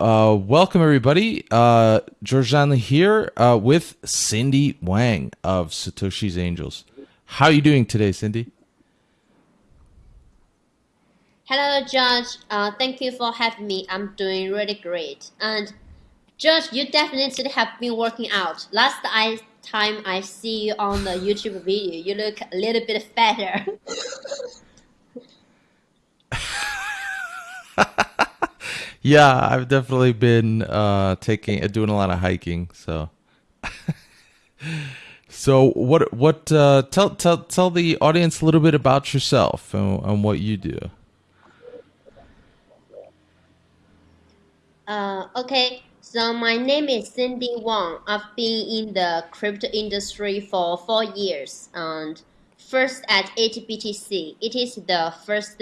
Uh, welcome everybody. Uh, George Donnelly here uh, with Cindy Wang of Satoshi's Angels. How are you doing today, Cindy? Hello, George. Uh, thank you for having me. I'm doing really great. And George, you definitely have been working out. Last I, time I see you on the YouTube video, you look a little bit fatter. Yeah, I've definitely been uh, taking uh, doing a lot of hiking. So, so what what uh, tell tell tell the audience a little bit about yourself and, and what you do. Uh, okay, so my name is Cindy Wang. I've been in the crypto industry for four years, and first at 8BTC. It is the first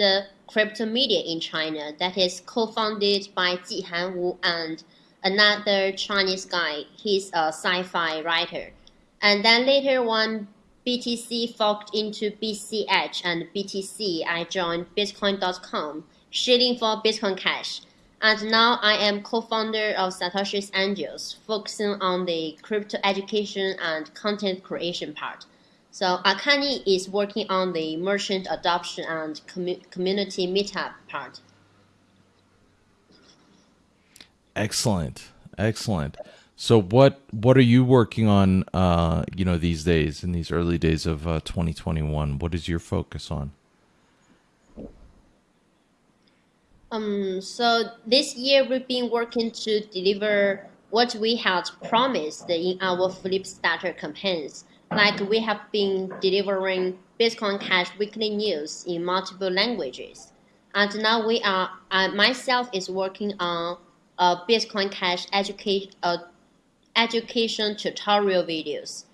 crypto media in China that is co-founded by Jihan Wu and another Chinese guy. He's a sci-fi writer. And then later when BTC forked into BCH and BTC, I joined Bitcoin.com, shilling for Bitcoin Cash. And now I am co-founder of Satoshi's Angels, focusing on the crypto education and content creation part. So Akani is working on the merchant adoption and community meetup part. Excellent, excellent. So what what are you working on? Uh, you know, these days in these early days of uh, 2021, what is your focus on? Um, so this year we've been working to deliver what we had promised in our Flipstarter campaigns like we have been delivering Bitcoin Cash weekly news in multiple languages. And now we are, uh, myself is working on a Bitcoin Cash education, uh, education tutorial videos.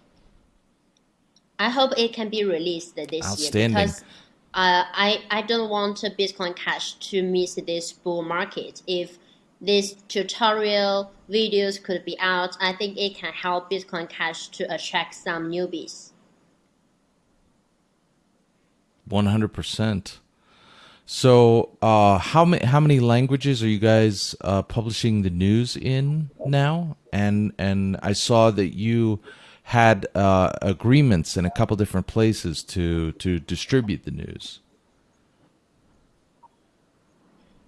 I hope it can be released this year because uh, I, I don't want Bitcoin Cash to miss this bull market. If these tutorial videos could be out, I think it can help Bitcoin Cash to attract some newbies. 100%. So, uh, how many how many languages are you guys uh, publishing the news in now? And and I saw that you had uh, agreements in a couple different places to to distribute the news.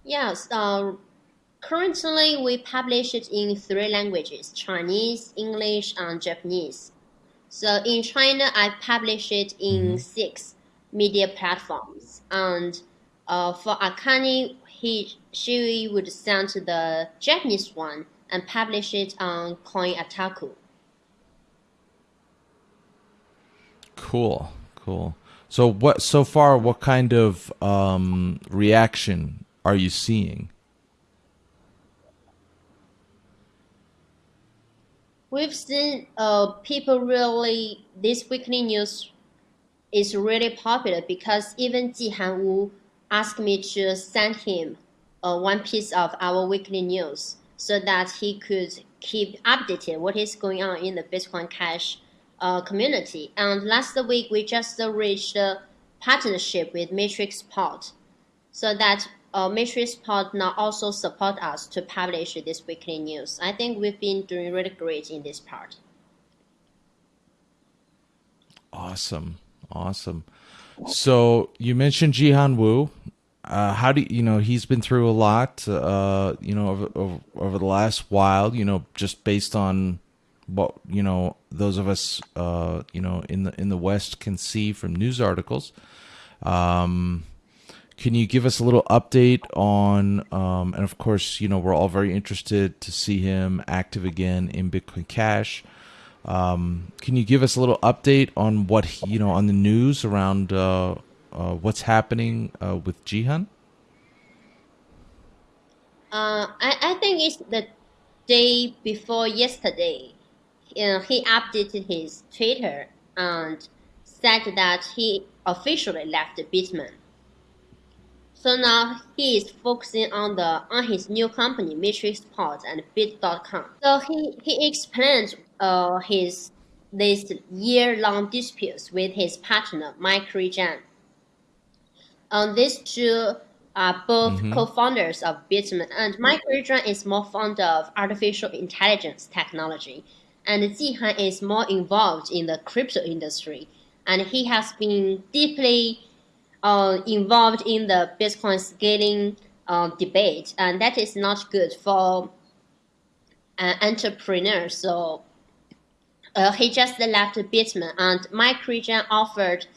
Yes, uh, Currently, we publish it in three languages, Chinese, English, and Japanese. So in China, I publish it in mm-hmm. six media platforms. And uh, for Akani, he, she would send to the Japanese one and publish it on Koinotaku. Cool, cool. So what so far what kind of um, reaction are you seeing? We've seen uh, people really this weekly news is really popular because even Jihan Wu asked me to send him uh, one piece of our weekly news so that he could keep updated what is going on in the Bitcoin Cash uh, community. And last week we just reached a partnership with Matrixport so that uh, Matrixport also support us to publish this weekly news. I think we've been doing really great in this part. Awesome, awesome. So you mentioned Jihan Wu. Uh, how do you, you know he's been through a lot? Uh, you know over, over, over the last while. You know just based on what you know those of us uh, you know in the in the West can see from news articles. Um, can you give us a little update on, um, and of course, you know, we're all very interested to see him active again in Bitcoin Cash. Um, can you give us a little update on what, he, you know, on the news around uh, uh, what's happening uh, with Jihan? Uh, I, I think it's the day before yesterday. You know, he updated his Twitter and said that he officially left Bitmain. So now he is focusing on the on his new company Matrixport and Bit.com. So he he explained uh, his this year-long disputes with his partner Mike Regan. On these two are both co-founders of Bitmain, and Mike Zhan is more fond of artificial intelligence technology, and Jihan is more involved in the crypto industry, and he has been deeply uh, involved in the Bitcoin scaling uh, debate, and that is not good for an entrepreneur. So uh, he just left Bitmain, and Mike Zhan offered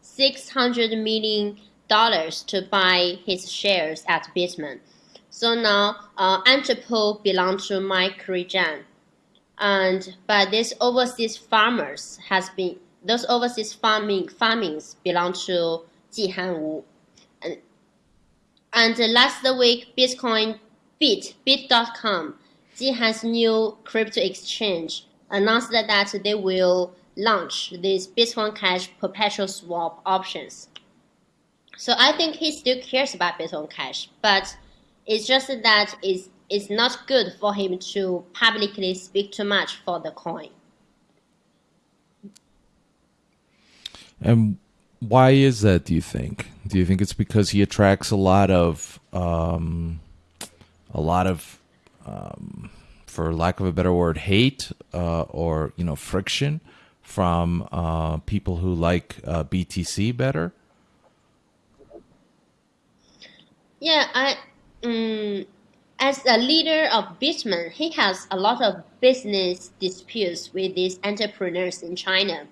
six hundred million dollars to buy his shares at Bitmain. So now uh, Antpool belongs to Mike Zhan, and but these overseas farmers has been those overseas farming farmings belong to Jihan Wu. And, and last week, Bitcoin Bit Bit.com, Jihan's new crypto exchange, announced that they will launch these Bitcoin Cash perpetual swap options. So I think he still cares about Bitcoin Cash, but it's just that it's, it's not good for him to publicly speak too much for the coin. And why is that? Do you think? Do you think it's because he attracts a lot of, um, a lot of, um, for lack of a better word, hate uh, or you know friction from uh, people who like uh, BTC better? Yeah, I um, as a leader of Bitmain, he has a lot of business disputes with these entrepreneurs in China.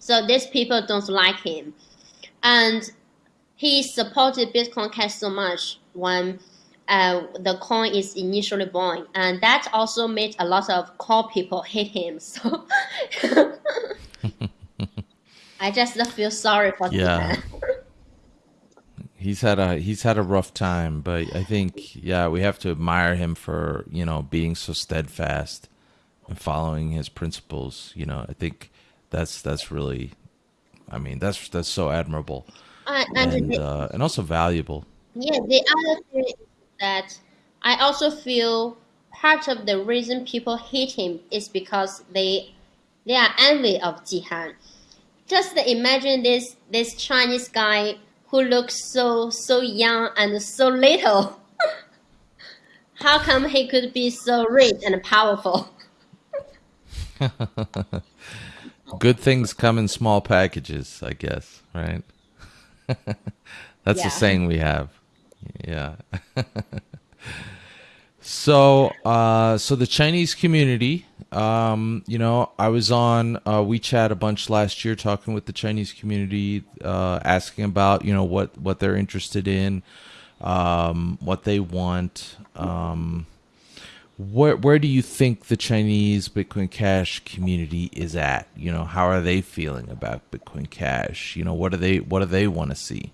So these people don't like him. And he supported Bitcoin Cash so much when uh, the coin is initially born. And that also made a lot of core people hate him. So I just feel sorry for yeah. he's had a he's had a rough time, but I think yeah, we have to admire him for, you know, being so steadfast and following his principles, you know. I think that's that's really I mean, that's that's so admirable. Uh, and and the, uh, and also valuable. yeah, the other thing is that I also feel part of the reason people hate him is because they they are envy of Jihan. Just imagine this this Chinese guy who looks so so young and so little. How come he could be so rich and powerful? Good things come in small packages, I guess, right? That's Yeah. a saying we have. Yeah. so, uh, so the Chinese community, um, you know, I was on uh, WeChat a bunch last year talking with the Chinese community, uh, asking about, you know, what what they're interested in, um, what they want. Um, where where do you think the Chinese Bitcoin Cash community is at? You know, how are they feeling about Bitcoin Cash? You know, what do they what do they want to see?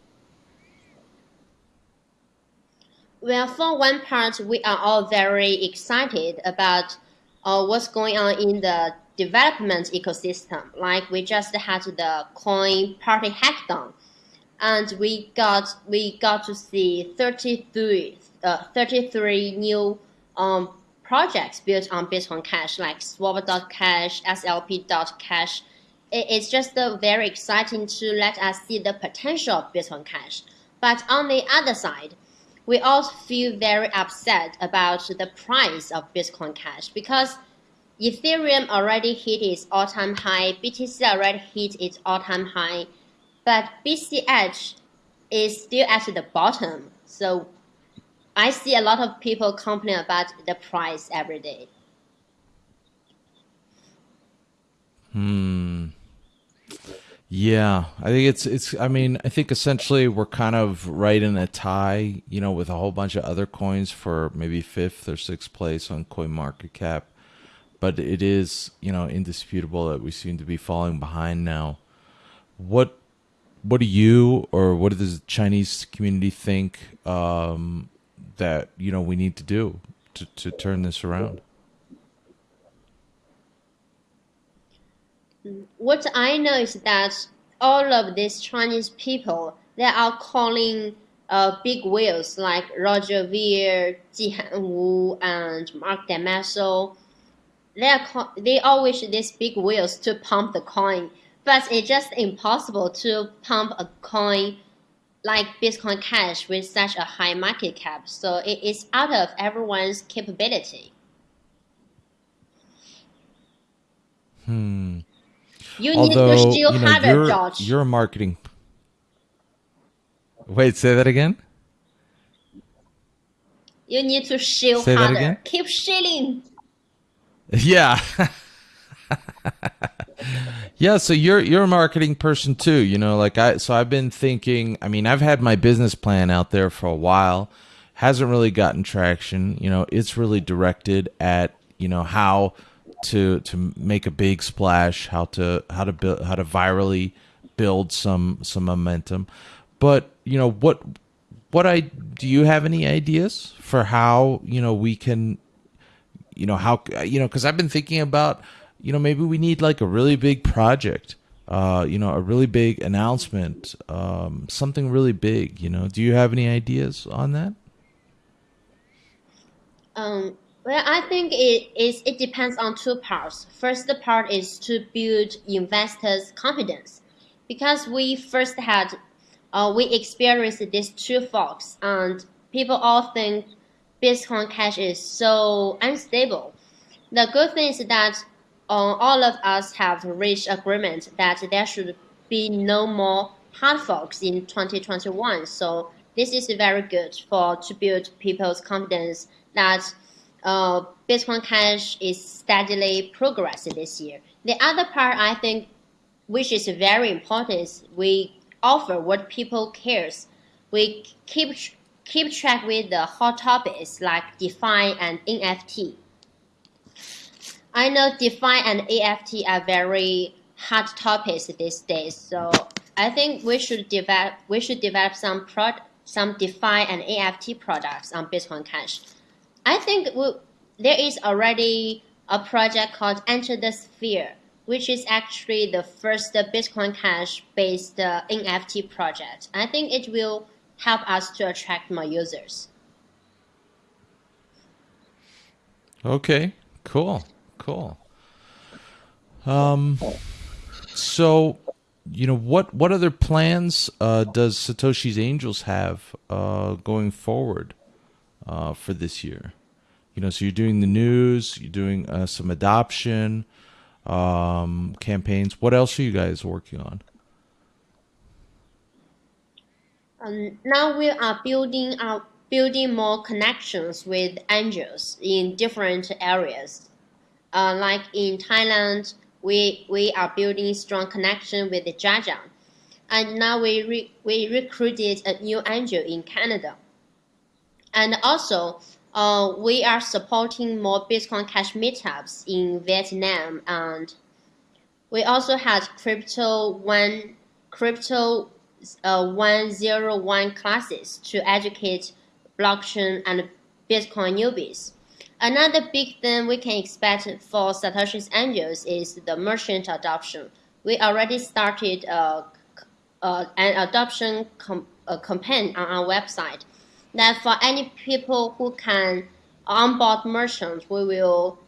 Well, for one part, we are all very excited about uh, what's going on in the development ecosystem. Like we just had the Coin Party Hackathon, and we got we got to see 33, uh, 33 new um, projects built on Bitcoin Cash, like Swap.cash, SLP.cash. It, it's just very exciting to let us see the potential of Bitcoin Cash. But on the other side, we also feel very upset about the price of Bitcoin Cash because Ethereum already hit its all-time high, BTC already hit its all-time high, but BCH is still at the bottom. So I see a lot of people complain about the price every day. Hmm. Yeah, I think it's it's. I mean, I think essentially we're kind of right in a tie, you know, with a whole bunch of other coins for maybe fifth or sixth place on CoinMarketCap. But it is, you know, indisputable that we seem to be falling behind now. What what do you or what does the Chinese community think um, that you know we need to do to to turn this around? What I know is that all of these Chinese people they are calling uh, big whales like Roger Ver, Jihan Wu, and Marc De Mesel. They are they all wish these big whales to pump the coin, but it's just impossible to pump a coin like Bitcoin Cash with such a high market cap. So it is out of everyone's capability. Hmm. You need to still you know harder, you're George. you're a marketing. Wait, say that again. You need to shill Say that harder. again? Keep shilling. Yeah. yeah, so you're you're a marketing person too, you know, like I so I've been thinking, I mean, I've had my business plan out there for a while. Hasn't really gotten traction, you know, it's really directed at, you know, how to to make a big splash, how to how to build how to virally build some some momentum. But, you know, what what I do you have any ideas for how, you know, we can you know how you know because i've been thinking about you know maybe we need like a really big project uh you know a really big announcement um something really big you know do you have any ideas on that Um, well, I think it is. It depends on two parts. First the part is to build investors' confidence, because we first had, uh, we experienced these two forks, and people all think Bitcoin Cash is so unstable. The good thing is that all of us have reached agreement that there should be no more hard forks in 2021. So this is very good for to build people's confidence that uh, Bitcoin Cash is steadily progressing this year. The other part I think, which is very important, is we offer what people cares. We keep keep track with the hot topics like DeFi and NFT. I know DeFi and NFT are very hot topics these days, so I think we should develop we should develop some prod some DeFi and NFT products on Bitcoin Cash. I think we, there is already a project called Enter the Sphere, which is actually the first Bitcoin Cash based uh, NFT project. I think it will help us to attract more users. okay cool cool. Um so you know what what other plans uh does satoshi's angels have uh going forward uh for this year? You know so you're doing the news you're doing uh, some adoption um campaigns. What else are you guys working on? Um, now we are building up building more connections with angels in different areas. Uh, like in Thailand, we we are building strong connection with the Jajang, and now we re, we recruited a new angel in Canada, and also. Uh, we are supporting more Bitcoin Cash meetups in Vietnam, and we also had crypto one crypto uh, 101 classes to educate blockchain and Bitcoin newbies. Another big thing we can expect for Satoshi's Angels is the merchant adoption. We already started uh, uh, an adoption com- uh, campaign on our website. That for any people who can onboard merchants, we will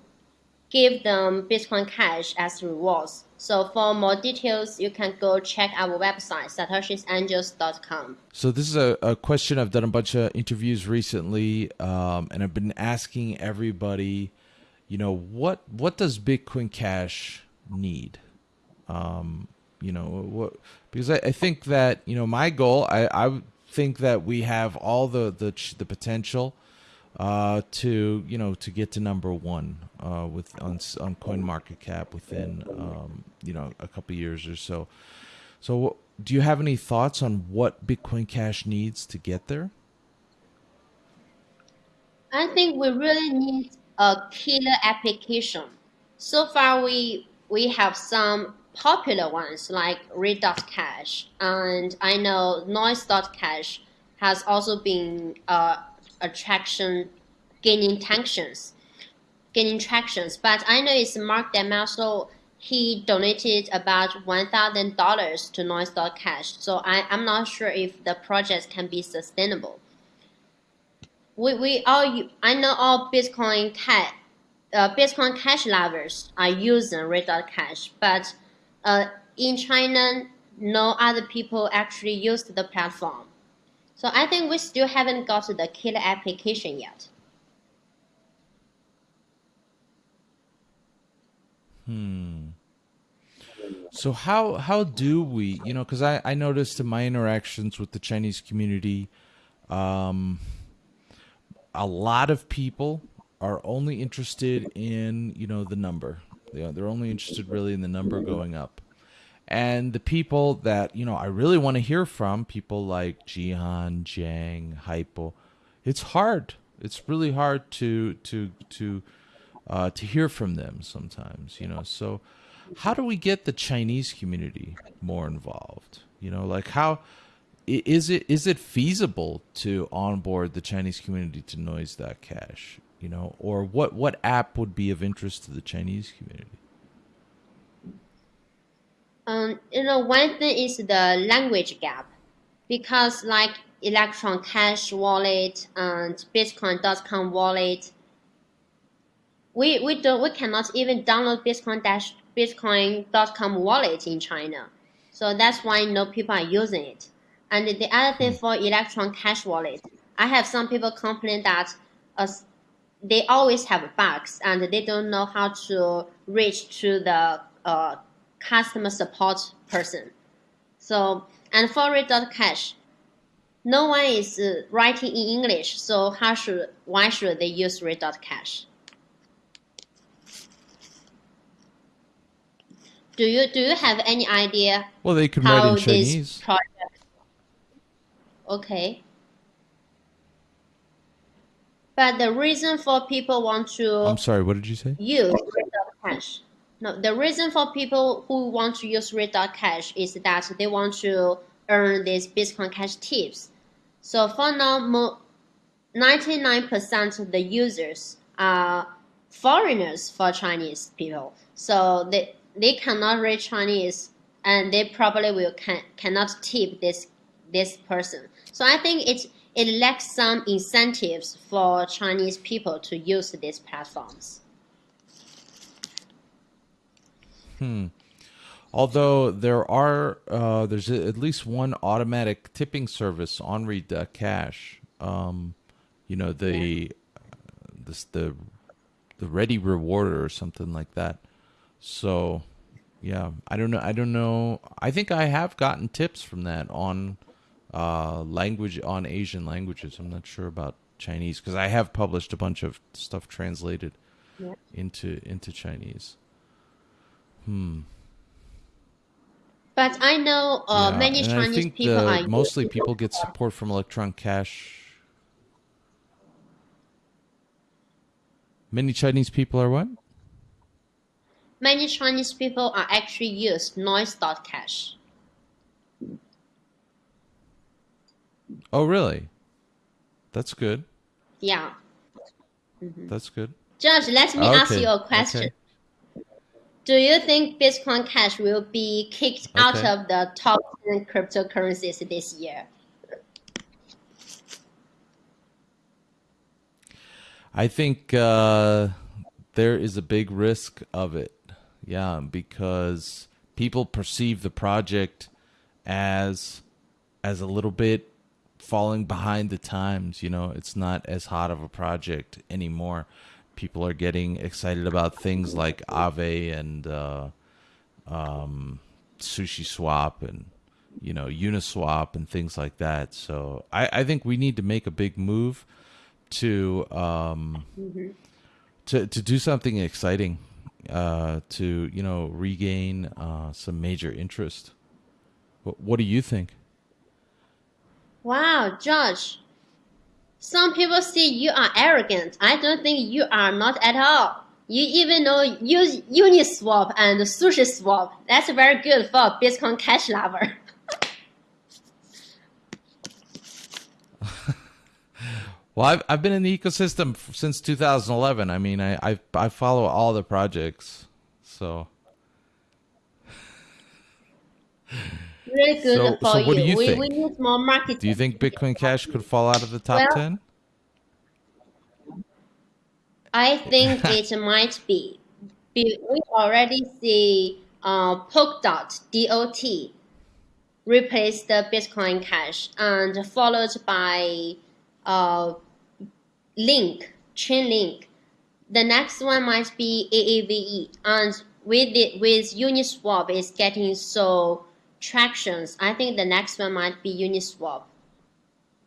give them Bitcoin Cash as rewards. So for more details, you can go check our website, satoshisangels.com. So this is a, a question I've done a bunch of interviews recently, um, and I've been asking everybody, you know, what what does Bitcoin Cash need? Um, you know, what because I, I think that you know my goal, I I think that we have all the the the potential uh, to you know to get to number one uh, with on on CoinMarketCap within um, you know a couple years or so. So, do you have any thoughts on what Bitcoin Cash needs to get there? I think we really need a killer application. So far, we we have some popular ones like Read.cash, and I know Noise.cash has also been uh, attraction gaining tractions, gaining tractions. But I know it's Marc De Mesel. He donated about one thousand dollars to Noise.cash, so I, I'm not sure if the project can be sustainable we, we all I know all Bitcoin cash uh, Bitcoin Cash lovers are using Read.cash, but uh, in China, no other people actually use the platform. So I think we still haven't got the killer application yet. Hmm. So how how do we, you know, because I I noticed in my interactions with the Chinese community, um, a lot of people are only interested in you know the number. They're only interested really in the number going up. And the people that you know I really want to hear from, people like Jihan, Jiang, Hypo, it's hard. It's really hard to to to uh, to hear from them sometimes. You know, so how do we get the Chinese community more involved? You know, like how is it is it feasible to onboard the Chinese community to Noise.cash? You know, or what what app would be of interest to the Chinese community? Um, you know, one thing is the language gap, because like Electron Cash wallet and Bitcoin.com wallet, we we don't we cannot even download Bitcoin dash Bitcoin.com wallet in China, so that's why no people are using it. And the other thing for Electron Cash wallet, I have some people complain that as they always have bugs and they don't know how to reach to the uh, customer support person. So, and for Read.cash, no one is uh, writing in English, so how should why should they use Read.cash? Do you do you have any idea Well, they can write in Chinese. project? Okay. But the reason for people want to I'm sorry, what did you say? use Read.cash. No, the reason for people who want to use Read.cash is that they want to earn these Bitcoin Cash tips. So for now, 99% of the users are foreigners for Chinese people. So they, they cannot read Chinese and they probably will can, cannot tip this this person. So I think it it lacks some incentives for Chinese people to use these platforms. Although there are, uh, there's at least one automatic tipping service on Read.cash. Um, you know the this the the Ready Rewarder or something like that. So yeah, I don't know. I don't know. I think I have gotten tips from that on uh, language on Asian languages. I'm not sure about Chinese because I have published a bunch of stuff translated Yeah. into into Chinese. But I know uh, Yeah, many and I Chinese think people the- are mostly people get support from Electron Cash. Many Chinese people are what? many Chinese people are actually use Noise.cash. Oh, really? That's good. Yeah. That's good. George, let me ask you a question. okay. Do you think Bitcoin Cash will be kicked out of the top 10 cryptocurrencies this year? I think uh, there is a big risk of it. Yeah, because people perceive the project as as a little bit falling behind the times. You know, it's not as hot of a project anymore. People are getting excited about things like Aave and uh, um, SushiSwap and you know Uniswap and things like that. So I, I think we need to make a big move to um, to to do something exciting uh, to you know regain uh, some major interest. What, what do you think? Wow, George. Some people say you are arrogant. I don't think you are not at all. You even know use Uniswap and SushiSwap. That's very good for Bitcoin Cash lover. Well, I've I've been in the ecosystem since 2011. I mean, I I, I follow all the projects, so Really good So- for so what do you. you we, think? we need more marketing. do you think Bitcoin Cash could fall out of the top Well- 10? I think it might be. Be- We already see uh, Polkadot, DOT, replace the Bitcoin Cash, and followed by uh, Link, Chainlink. The next one might be AAVE, and with it, with Uniswap is getting so tractions. I think the next one might be Uniswap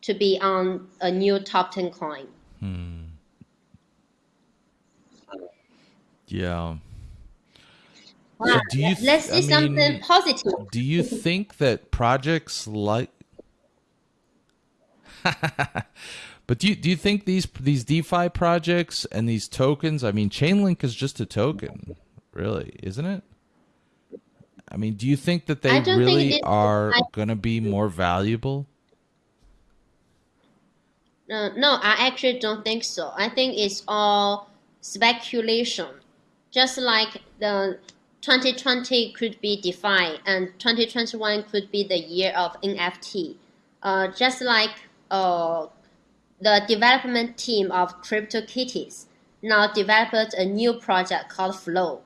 to be on a new top 10 coin. Hmm. Yeah. So do you? Let's see I something mean, positive. do you think that projects like? but do you do you think these these DeFi projects and these tokens? I mean, Chainlink is just a token, really, isn't it? I mean, do you think that they I don't think really it- are going to be more valuable? Uh, no, I actually don't think so. I think it's all speculation. Just like the 2020 could be DeFi and 2021 could be the year of NFT. Uh, just like uh, the development team of CryptoKitties now developed a new project called Flow.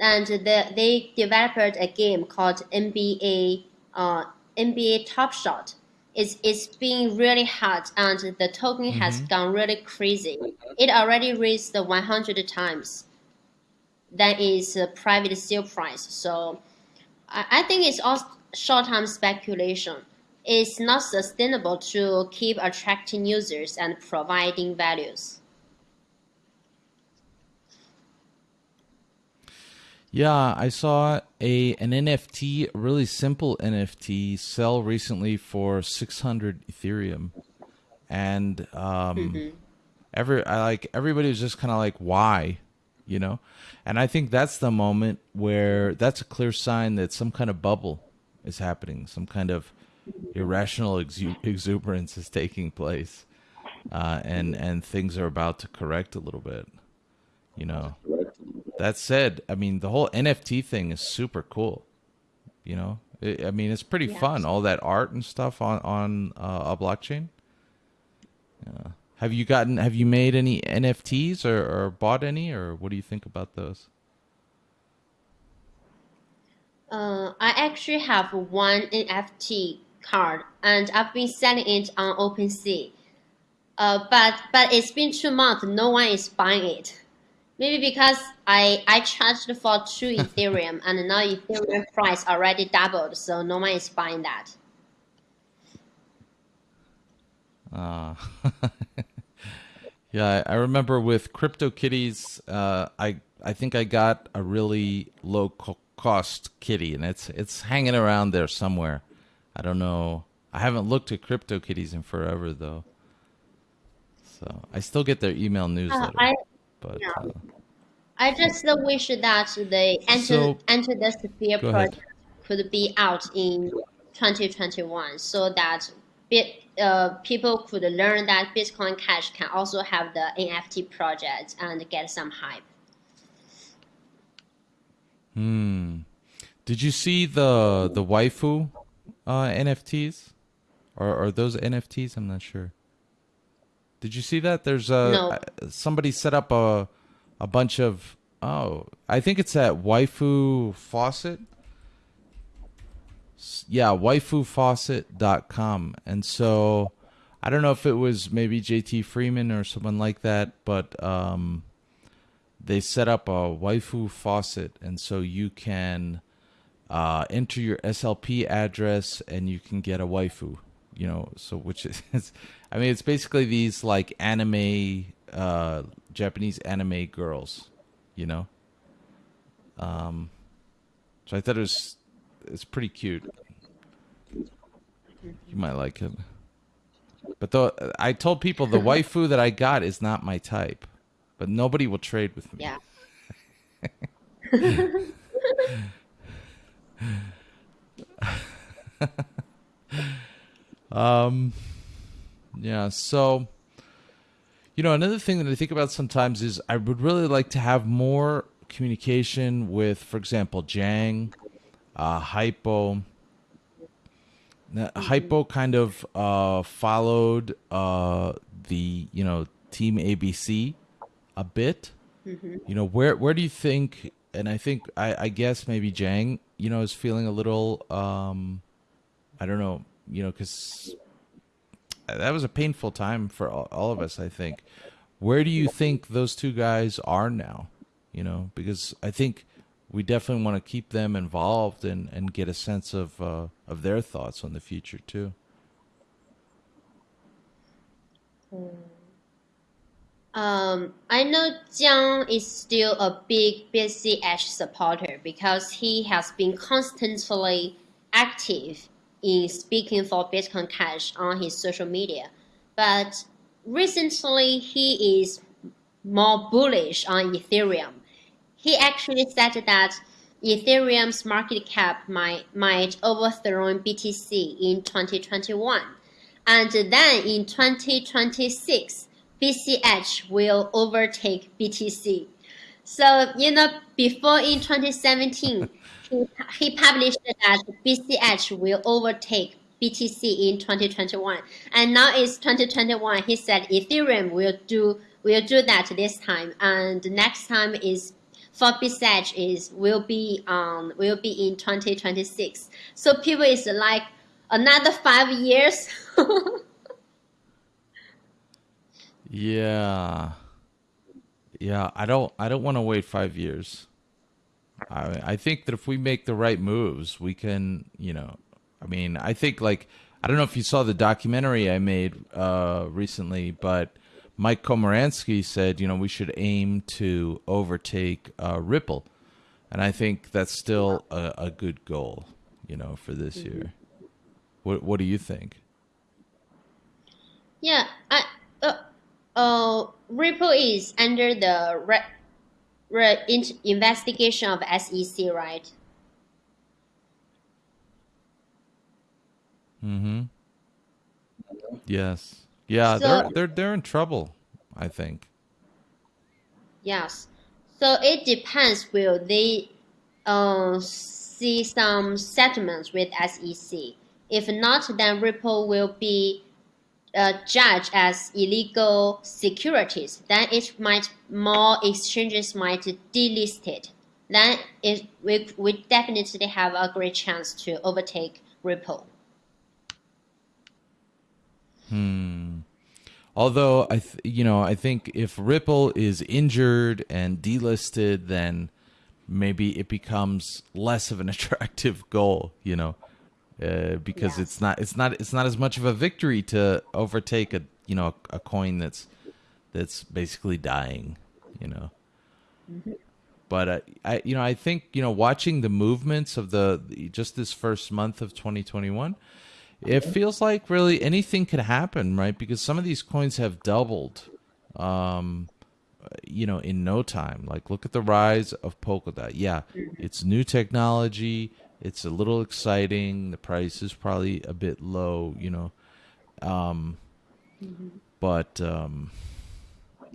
And the, they developed a game called NBA uh, NBA Top Shot. It's, it's been really hot and the token has gone really crazy. It already raised 100 times. That is a private sale price. So I, I think it's all short-term speculation. It's not sustainable to keep attracting users and providing values. Yeah, I saw a an NFT, a really simple NFT, sell recently for six hundred Ethereum, and um, every I like everybody was just kind of like, why, you know, and I think that's the moment where that's a clear sign that some kind of bubble is happening, some kind of irrational exu- exuberance is taking place, uh, and and things are about to correct a little bit, you know. That said, I mean the whole NFT thing is super cool. You know, I I mean it's pretty Yeah. fun. All that art and stuff on on uh, a blockchain. Yeah. Have you gotten? Have you made any NFTs or, or bought any, or what do you think about those? Uh, I actually have one NFT card, and I've been selling it on OpenSea. Uh, but but it's been two months. No one is buying it. Maybe because I I charged for two Ethereum, and now Ethereum price already doubled, so no one is buying that. Uh, yeah, I remember with CryptoKitties, uh, I I think I got a really low co- cost kitty, and it's it's hanging around there somewhere. I don't know. I haven't looked at CryptoKitties in forever though, so I still get their email Uh, newsletter. I but yeah. uh, I just wish that the enter So- enter the sphere ahead. project could be out in 2021, so that bit uh, people could learn that Bitcoin Cash can also have the NFT project and get some hype. Hmm. Did you see the the waifu uh, NFTs? Or are those NFTs? I'm not sure. Did you see that? There's a No. somebody set up a a bunch of oh, I think it's at waifu faucet. Yeah, waifufaucet.com. And so I don't know if it was maybe JT Freeman or someone like that, but um they set up a waifu faucet and so you can uh, enter your SLP address and you can get a waifu, you know, so which is I mean it's basically these like anime uh Japanese anime girls, you know. Um so I thought it was it's pretty cute. You might like it. But though I told people the waifu that I got is not my type. But nobody will trade with me. Yeah. Yeah, so you know, another thing that I think about sometimes is I would really like to have more communication with, for example, Jiang, uh, Hypo. Now, Hypo kind of uh, followed uh, the you know Team ABC a bit. You know, where where do you think and I think I, I guess maybe Jiang, you know, is feeling a little, um, I don't know, you know, because that was a painful time for all, all of us. I think. Where do you think those two guys are now? You know, because I think we definitely want to keep them involved and, and get a sense of uh, of their thoughts on the future too. Um, I know Jiang is still a big BCH supporter because he has been constantly active in speaking for Bitcoin Cash on his social media. But recently, he is more bullish on Ethereum. He actually said that Ethereum's market cap might, might overthrow BTC in 2021. And then in 2026, BCH will overtake BTC. So, you know, before in 2017, he, he published that BCH will overtake BTC in 2021. And now it's 2021. He said Ethereum will do will do that this time. And next time is for BCH is will be um will be in 2026. So people is like another five years. Yeah. Yeah, I don't I don't want to wait 5 years. I I think that if we make the right moves, we can, you know, I mean, I think like I don't know if you saw the documentary I made uh recently, but Mike Komaransky said, you know, we should aim to overtake uh, Ripple. And I think that's still a, a good goal, you know, for this mm-hmm. year. What what do you think? Yeah, I uh, uh, Ripple is under the re- re- investigation of SEC, right? Mm-hmm. Yes. Yeah, so, they're they're they're in trouble, I think. Yes. So it depends will they uh, see some settlements with SEC. If not, then Ripple will be uh, judged as illegal securities, then it might more exchanges might delist it. Then it we, we definitely have a great chance to overtake Ripple. Hmm. Although I, you know, I think if Ripple is injured and delisted, then maybe it becomes less of an attractive goal. You know, uh, because yes. it's not it's not it's not as much of a victory to overtake a you know a, a coin that's that's basically dying, you know. Mm-hmm. But uh, I you know I think you know watching the movements of the just this first month of 2021 it feels like really anything could happen, right? Because some of these coins have doubled, um, you know, in no time. Like, look at the rise of Polkadot. Yeah, mm-hmm. it's new technology. It's a little exciting. The price is probably a bit low, you know. Um, mm-hmm. But, um,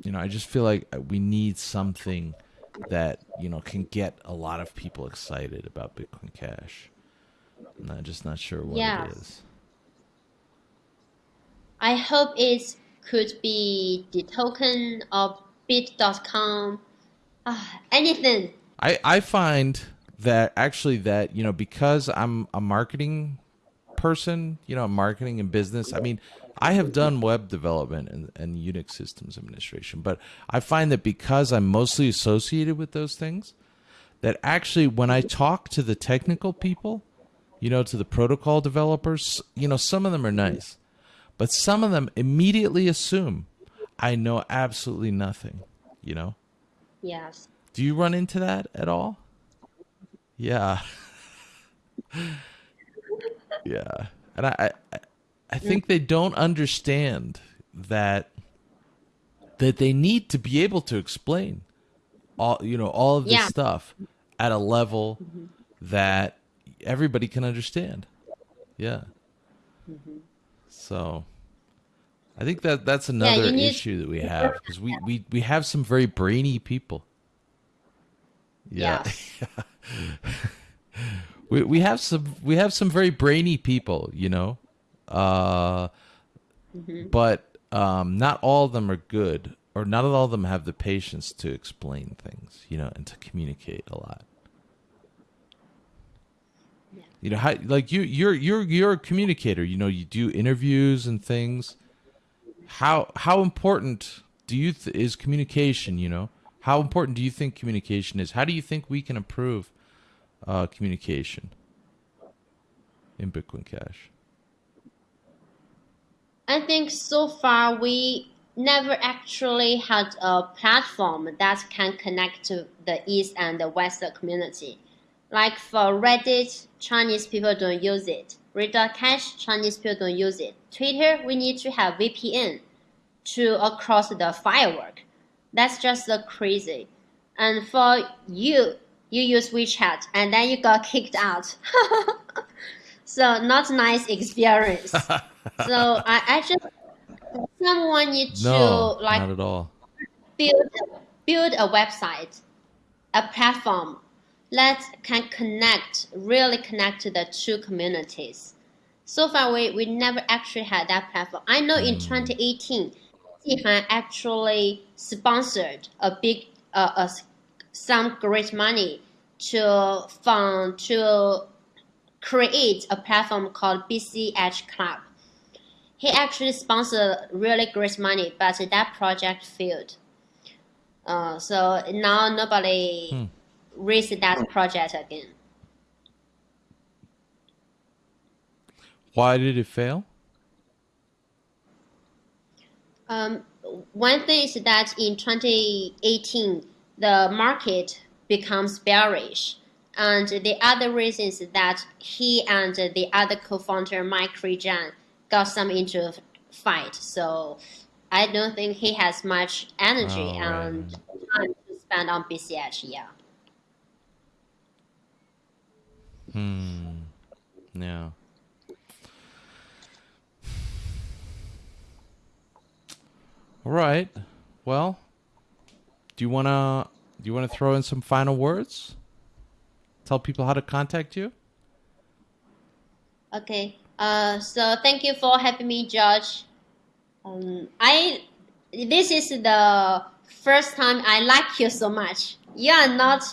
you know, I just feel like we need something that, you know, can get a lot of people excited about Bitcoin Cash. I'm just not sure what yeah. it is. I hope it could be the token of bit.com. Uh, anything. I, I find that actually that you know because I'm a marketing person, you know, marketing and business. I mean, I have done web development and, and Unix systems administration, but I find that because I'm mostly associated with those things, that actually when I talk to the technical people, you know, to the protocol developers, you know, some of them are nice, but some of them immediately assume I know absolutely nothing, you know? Yes. Do you run into that at all? Yeah. yeah. And I, I I think they don't understand that that they need to be able to explain all you know all of this yeah. stuff at a level mm-hmm. that everybody can understand. Yeah. Mm-hmm. So I think that that's another yeah, issue that we have because we, we, we have some very brainy people. Yeah. yeah. we we have some we have some very brainy people, you know, uh, mm-hmm. but um, not all of them are good or not all of them have the patience to explain things, you know, and to communicate a lot. Yeah. You know, how like you you're you're you're a communicator. You know, you do interviews and things. How how important do you th- is communication? You know, how important do you think communication is? How do you think we can improve uh, communication in Bitcoin Cash? I think so far we never actually had a platform that can connect to the East and the West community. Like for Reddit, Chinese people don't use it. Read.cash, Chinese people don't use it. Twitter, we need to have VPN to across the firework. That's just crazy. And for you, you use WeChat and then you got kicked out. so not nice experience. so I, I just someone need to like not at all. build build a website, a platform that can connect, really connect to the two communities. So far, we, we never actually had that platform. I know in 2018, Jihan actually sponsored a big, uh, a, some great money to fund to create a platform called BCH Club. He actually sponsored really great money, but that project failed. Uh, so now nobody Hmm. raised that project again. Why did it fail? Um, one thing is that in 2018, the market becomes bearish. And the other reason is that he and the other co-founder, Mike Rejan, got some into a fight. So I don't think he has much energy Oh, right. and time to spend on BCH. Yeah. Hmm. Yeah. All right. Well, do you wanna do you wanna throw in some final words? Tell people how to contact you. Okay. Uh, so thank you for having me, George. Um, I this is the first time I like you so much. You are not,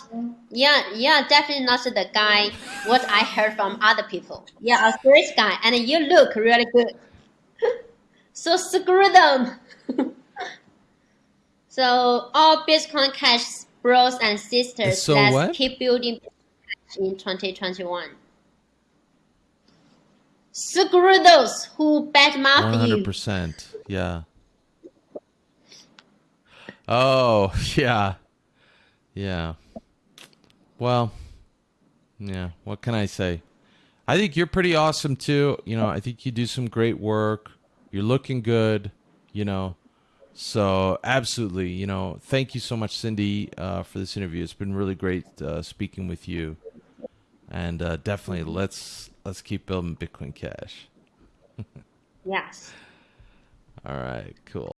yeah, you are definitely not the guy what I heard from other people. You are a great guy, and you look really good. so screw them. so all Bitcoin Cash bros and sisters, So let's what? keep building in 2021. Screw those who badmouth you. percent. Yeah. Oh yeah, yeah. Well, yeah. What can I say? I think you're pretty awesome too. You know, I think you do some great work. You're looking good. You know, so absolutely. You know, thank you so much, Cindy, uh, for this interview. It's been really great uh, speaking with you, and uh, definitely let's let's keep building Bitcoin Cash. Yes. All right, cool.